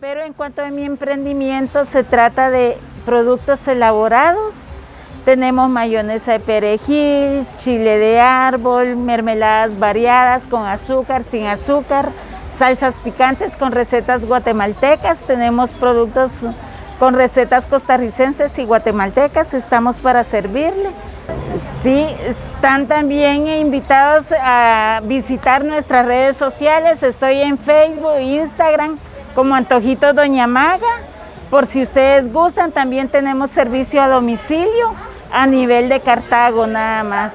Pero en cuanto a mi emprendimiento, se trata de productos elaborados. Tenemos mayonesa de perejil, chile de árbol, mermeladas variadas con azúcar, sin azúcar, salsas picantes con recetas guatemaltecas. Tenemos productos con recetas costarricenses y guatemaltecas. Estamos para servirle. Sí, están también invitados a visitar nuestras redes sociales. Estoy en Facebook e Instagram como Antojito Doña Maga. Por si ustedes gustan, también tenemos servicio a domicilio a nivel de Cartago nada más.